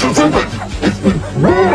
是真的。